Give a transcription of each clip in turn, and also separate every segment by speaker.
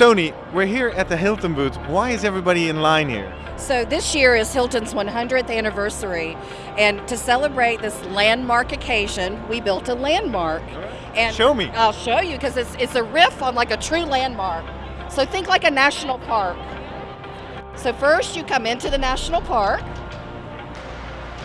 Speaker 1: Tony, we're here at the Hilton booth. Why is everybody in line here?
Speaker 2: So this year is Hilton's 100th anniversary, and to celebrate this landmark occasion, we built a landmark. And
Speaker 1: Show me.
Speaker 2: I'll show you because it's it's a riff on like a true landmark. So think like a national park. So first you come into the national park.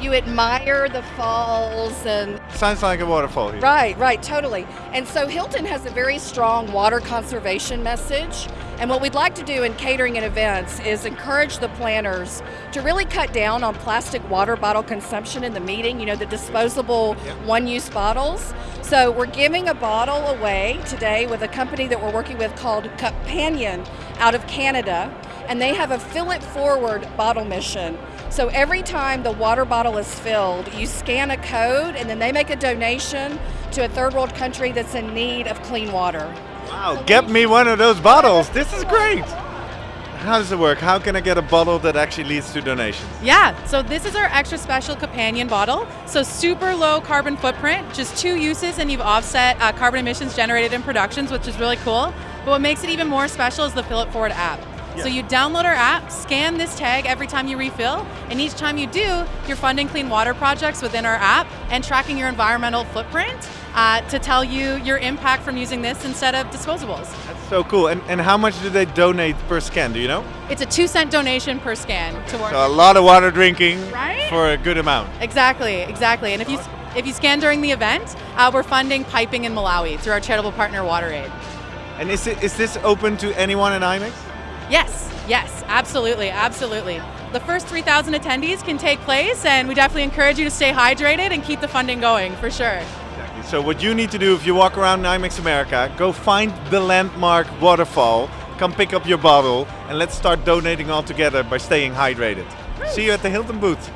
Speaker 2: You admire the falls and
Speaker 1: Sounds like a waterfall here.
Speaker 2: Right, right, totally. And so Hilton has a very strong water conservation message. And what we'd like to do in catering and events is encourage the planners to really cut down on plastic water bottle consumption in the meeting, you know, the disposable
Speaker 1: Yep.
Speaker 2: one use bottles. So we're giving a bottle away today with a company that we're working with called Companion out of Canada. And they have a fill it forward bottle mission. So every time the water bottle is filled, you scan a code and then they make a donation to a third world country that's in need of clean water.
Speaker 1: Wow, get me one of those bottles. This is great. How does it work? How can I get a bottle that actually leads to donations?
Speaker 3: Yeah, so this is our extra special companion bottle. So super low carbon footprint, just two uses, and you've offset uh, carbon emissions generated in productions, which is really cool. But what makes it even more special is the Fill It Forward app. So you download our app, scan this tag every time you refill, and each time you do, you're funding clean water projects within our app and tracking your environmental footprint uh, to tell you your impact from using this instead of disposables.
Speaker 1: That's so cool. And, and how much do they donate per scan? Do you know?
Speaker 3: It's a two cent donation per scan towards.
Speaker 1: So a lot of water drinking
Speaker 3: Right?
Speaker 1: for a good amount.
Speaker 3: Exactly, exactly. And if you if you scan during the event, uh, we're funding piping in Malawi through our charitable partner WaterAid.
Speaker 1: And is, it, is this open to anyone in IMEX?
Speaker 3: Yes, yes, absolutely, absolutely. The first 3,000 attendees can take place, and we definitely encourage you to stay hydrated and keep the funding going for sure.
Speaker 1: Exactly. So what you need to do if you walk around IMEX America, go find the landmark waterfall, come pick up your bottle, and let's start donating all together by staying hydrated. See you at the Hilton booth.